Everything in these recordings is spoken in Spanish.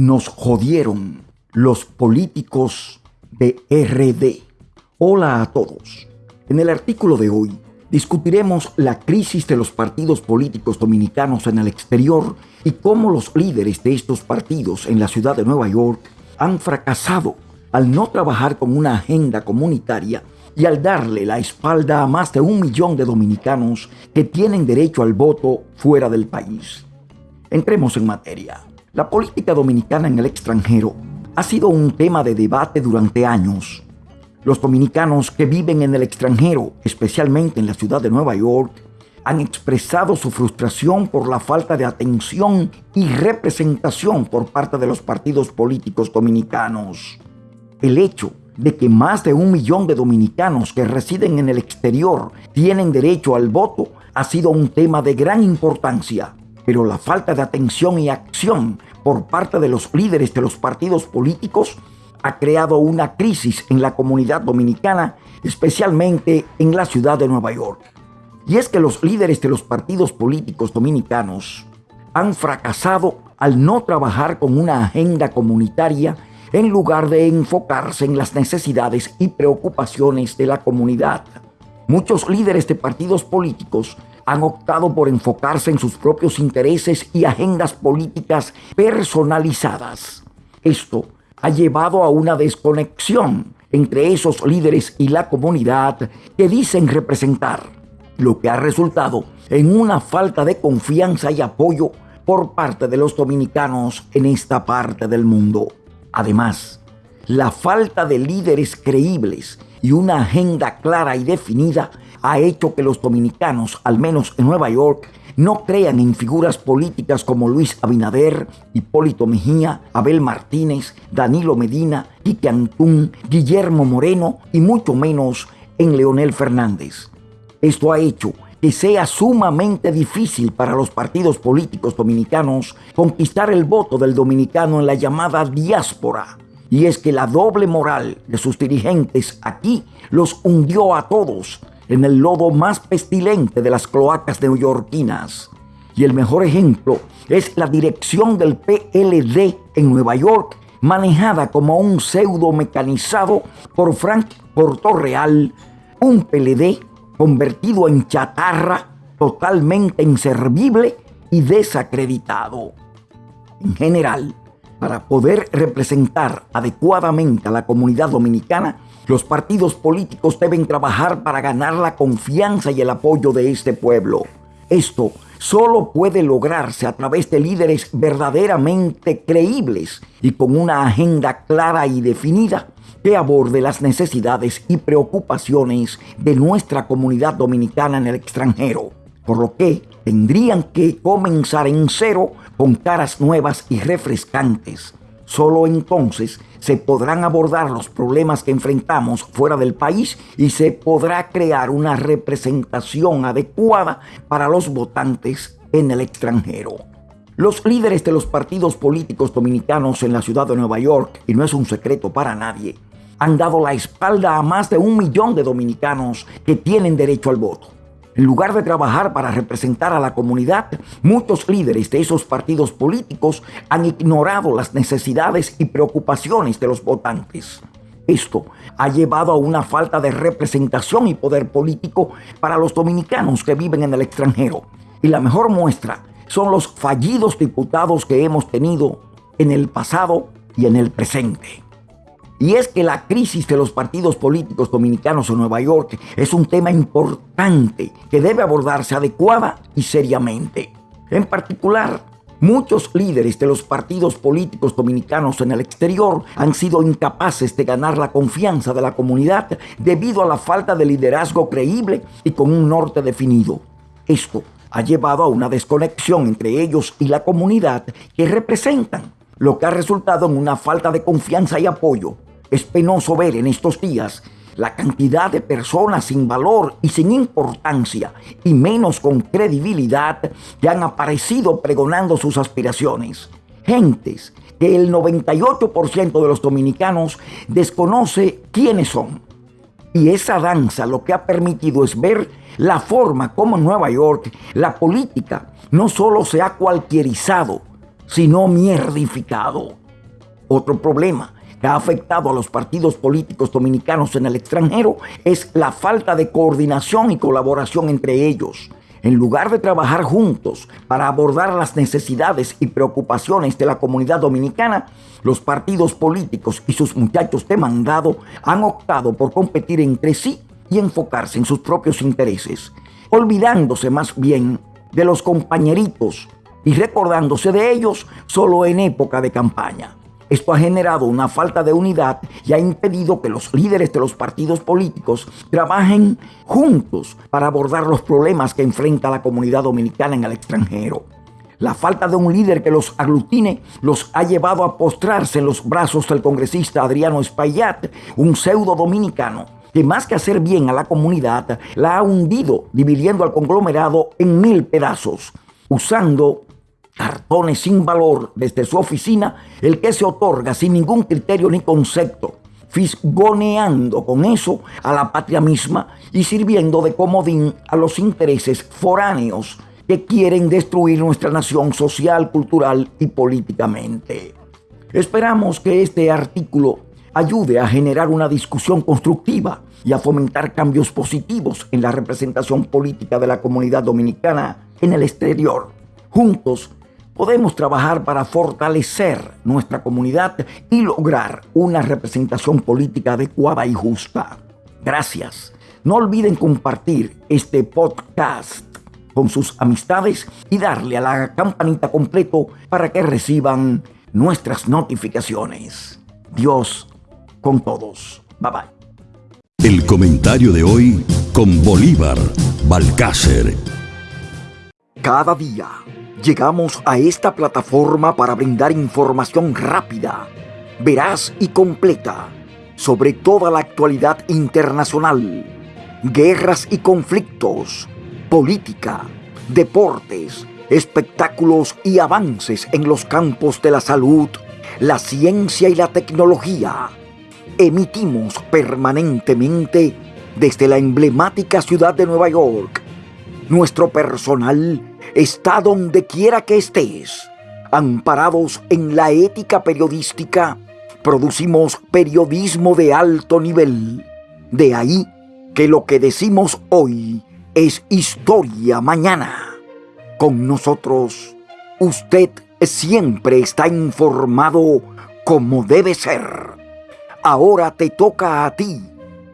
Nos jodieron los políticos de RD. Hola a todos. En el artículo de hoy discutiremos la crisis de los partidos políticos dominicanos en el exterior y cómo los líderes de estos partidos en la ciudad de Nueva York han fracasado al no trabajar con una agenda comunitaria y al darle la espalda a más de un millón de dominicanos que tienen derecho al voto fuera del país. Entremos en materia. La política dominicana en el extranjero ha sido un tema de debate durante años. Los dominicanos que viven en el extranjero, especialmente en la ciudad de Nueva York, han expresado su frustración por la falta de atención y representación por parte de los partidos políticos dominicanos. El hecho de que más de un millón de dominicanos que residen en el exterior tienen derecho al voto ha sido un tema de gran importancia pero la falta de atención y acción por parte de los líderes de los partidos políticos ha creado una crisis en la comunidad dominicana, especialmente en la ciudad de Nueva York. Y es que los líderes de los partidos políticos dominicanos han fracasado al no trabajar con una agenda comunitaria en lugar de enfocarse en las necesidades y preocupaciones de la comunidad. Muchos líderes de partidos políticos han optado por enfocarse en sus propios intereses y agendas políticas personalizadas. Esto ha llevado a una desconexión entre esos líderes y la comunidad que dicen representar, lo que ha resultado en una falta de confianza y apoyo por parte de los dominicanos en esta parte del mundo. Además, la falta de líderes creíbles y una agenda clara y definida ha hecho que los dominicanos, al menos en Nueva York, no crean en figuras políticas como Luis Abinader, Hipólito Mejía, Abel Martínez, Danilo Medina, Quique Antún, Guillermo Moreno y mucho menos en Leonel Fernández. Esto ha hecho que sea sumamente difícil para los partidos políticos dominicanos conquistar el voto del dominicano en la llamada diáspora. Y es que la doble moral de sus dirigentes aquí los hundió a todos en el lodo más pestilente de las cloacas neoyorquinas. Y el mejor ejemplo es la dirección del PLD en Nueva York, manejada como un pseudo mecanizado por Frank Portorreal, un PLD convertido en chatarra, totalmente inservible y desacreditado. En general, para poder representar adecuadamente a la comunidad dominicana, los partidos políticos deben trabajar para ganar la confianza y el apoyo de este pueblo. Esto solo puede lograrse a través de líderes verdaderamente creíbles y con una agenda clara y definida que aborde las necesidades y preocupaciones de nuestra comunidad dominicana en el extranjero, por lo que tendrían que comenzar en cero con caras nuevas y refrescantes. Solo entonces se podrán abordar los problemas que enfrentamos fuera del país y se podrá crear una representación adecuada para los votantes en el extranjero. Los líderes de los partidos políticos dominicanos en la ciudad de Nueva York, y no es un secreto para nadie, han dado la espalda a más de un millón de dominicanos que tienen derecho al voto. En lugar de trabajar para representar a la comunidad, muchos líderes de esos partidos políticos han ignorado las necesidades y preocupaciones de los votantes. Esto ha llevado a una falta de representación y poder político para los dominicanos que viven en el extranjero. Y la mejor muestra son los fallidos diputados que hemos tenido en el pasado y en el presente. Y es que la crisis de los partidos políticos dominicanos en Nueva York es un tema importante que debe abordarse adecuada y seriamente. En particular, muchos líderes de los partidos políticos dominicanos en el exterior han sido incapaces de ganar la confianza de la comunidad debido a la falta de liderazgo creíble y con un norte definido. Esto ha llevado a una desconexión entre ellos y la comunidad que representan, lo que ha resultado en una falta de confianza y apoyo es penoso ver en estos días la cantidad de personas sin valor y sin importancia, y menos con credibilidad, que han aparecido pregonando sus aspiraciones. Gentes que el 98% de los dominicanos desconoce quiénes son. Y esa danza lo que ha permitido es ver la forma como en Nueva York la política no solo se ha cualquierizado, sino mierdificado. Otro problema que ha afectado a los partidos políticos dominicanos en el extranjero es la falta de coordinación y colaboración entre ellos. En lugar de trabajar juntos para abordar las necesidades y preocupaciones de la comunidad dominicana, los partidos políticos y sus muchachos de mandado han optado por competir entre sí y enfocarse en sus propios intereses, olvidándose más bien de los compañeritos y recordándose de ellos solo en época de campaña. Esto ha generado una falta de unidad y ha impedido que los líderes de los partidos políticos trabajen juntos para abordar los problemas que enfrenta la comunidad dominicana en el extranjero. La falta de un líder que los aglutine los ha llevado a postrarse en los brazos del congresista Adriano Espaillat, un pseudo dominicano que más que hacer bien a la comunidad, la ha hundido dividiendo al conglomerado en mil pedazos, usando cartones sin valor desde su oficina, el que se otorga sin ningún criterio ni concepto, fisgoneando con eso a la patria misma y sirviendo de comodín a los intereses foráneos que quieren destruir nuestra nación social, cultural y políticamente. Esperamos que este artículo ayude a generar una discusión constructiva y a fomentar cambios positivos en la representación política de la comunidad dominicana en el exterior. Juntos podemos trabajar para fortalecer nuestra comunidad y lograr una representación política adecuada y justa. Gracias. No olviden compartir este podcast con sus amistades y darle a la campanita completo para que reciban nuestras notificaciones. Dios con todos. Bye bye. El comentario de hoy con Bolívar Balcácer. Cada día llegamos a esta plataforma para brindar información rápida, veraz y completa sobre toda la actualidad internacional, guerras y conflictos, política, deportes, espectáculos y avances en los campos de la salud, la ciencia y la tecnología. Emitimos permanentemente desde la emblemática ciudad de Nueva York. Nuestro personal está donde quiera que estés. Amparados en la ética periodística, producimos periodismo de alto nivel. De ahí que lo que decimos hoy es historia mañana. Con nosotros, usted siempre está informado como debe ser. Ahora te toca a ti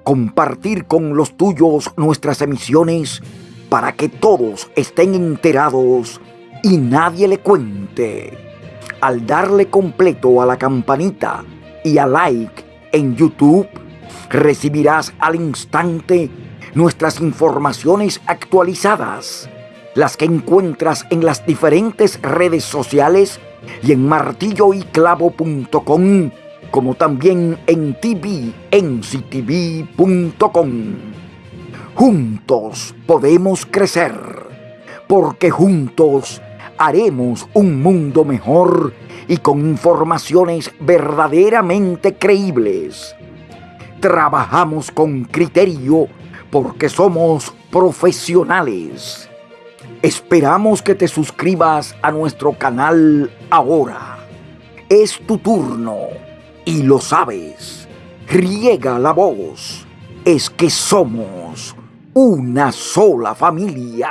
compartir con los tuyos nuestras emisiones para que todos estén enterados y nadie le cuente. Al darle completo a la campanita y a like en YouTube, recibirás al instante nuestras informaciones actualizadas, las que encuentras en las diferentes redes sociales y en martilloyclavo.com, como también en tvnctv.com. Juntos podemos crecer, porque juntos haremos un mundo mejor y con informaciones verdaderamente creíbles. Trabajamos con criterio porque somos profesionales. Esperamos que te suscribas a nuestro canal ahora. Es tu turno y lo sabes. Riega la voz. Es que somos una sola familia.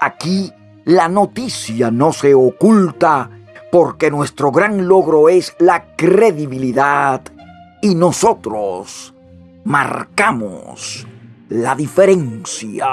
Aquí la noticia no se oculta porque nuestro gran logro es la credibilidad y nosotros marcamos la diferencia.